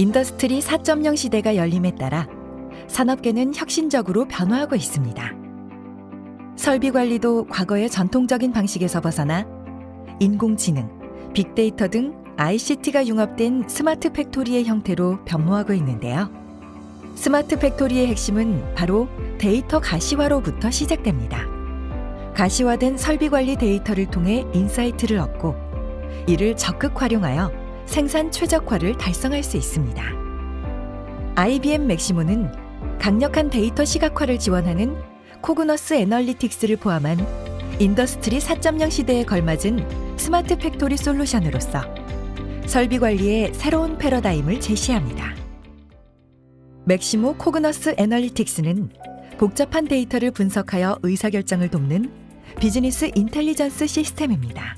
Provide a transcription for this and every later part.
Industry 4.0 시대가 열림에 따라 산업계는 혁신적으로 변화하고 있습니다. 설비 관리도 과거의 전통적인 방식에서 벗어나 인공지능, 빅데이터 등 ICT가 융합된 smart factory의 형태로 변모하고 있는데요. smart factory의 핵심은 바로 데이터 가시화로부터 시작됩니다. 가시화된 설비 관리 데이터를 통해 insight를 얻고 이를 적극 활용하여 생산 최적화를 달성할 수 있습니다. IBM Maximo는 강력한 데이터 시각화를 지원하는 Cognos Analytics를 포함한 Industry 4.0 시대에 걸맞은 smart factory 솔루션으로서 설비 관리의 새로운 패러다임을 제시합니다. Maximo Cognos Analytics는 복잡한 데이터를 분석하여 의사결정을 돕는 business intelligence 시스템입니다.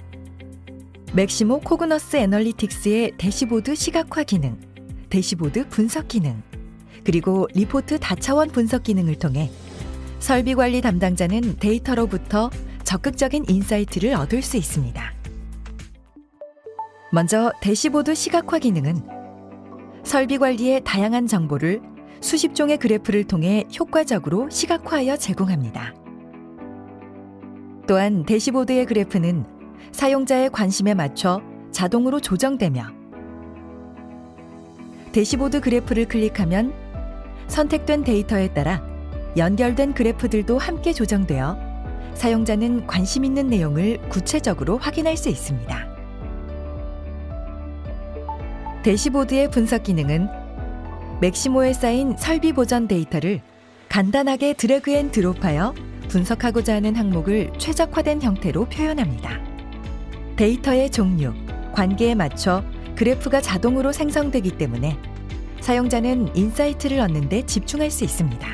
Maximo Cognos Analytics의 대시보드 시각화 기능, 대시보드 분석 기능, 그리고 리포트 다차원 분석 기능을 통해 설비 관리 담당자는 데이터로부터 적극적인 insight를 얻을 수 있습니다. 먼저 대시보드 시각화 기능은 설비 관리의 다양한 정보를 수십 종의 그래프를 통해 효과적으로 시각화하여 제공합니다. 또한 대시보드의 그래프는 사용자의 관심에 맞춰 자동으로 조정되며 대시보드 그래프를 클릭하면 선택된 데이터에 따라 연결된 그래프들도 함께 조정되어 사용자는 관심 있는 내용을 구체적으로 확인할 수 있습니다. 대시보드의 분석 기능은 맥시모에 쌓인 설비 보전 데이터를 간단하게 drag and drop하여 분석하고자 하는 항목을 최적화된 형태로 표현합니다. 데이터의 종류, 관계에 맞춰 그래프가 자동으로 생성되기 때문에 사용자는 insight를 얻는 데 집중할 수 있습니다.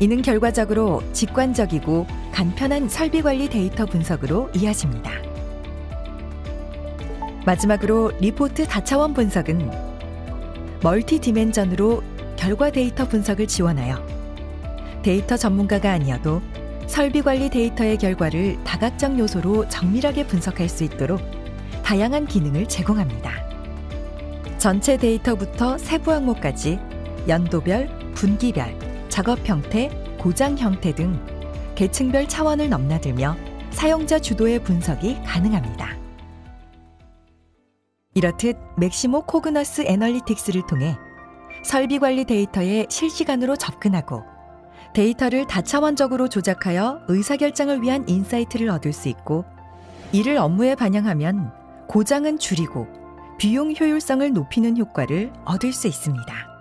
이는 결과적으로 직관적이고 간편한 설비 관리 데이터 분석으로 이어집니다. 마지막으로 리포트 다차원 분석은 multi dimension으로 결과 데이터 분석을 지원하여 데이터 전문가가 아니어도 설비 관리 데이터의 결과를 다각적 요소로 정밀하게 분석할 수 있도록 다양한 기능을 제공합니다. 전체 데이터부터 세부 항목까지 연도별, 분기별, 작업 형태, 고장 형태 등 계층별 차원을 넘나들며 사용자 주도의 분석이 가능합니다. 이렇듯 Maximo Cognos Analytics를 통해 설비 관리 데이터에 실시간으로 접근하고 데이터를 다차원적으로 조작하여 의사결정을 위한 insight를 얻을 수 있고 이를 업무에 반영하면 고장은 줄이고 비용 효율성을 높이는 효과를 얻을 수 있습니다.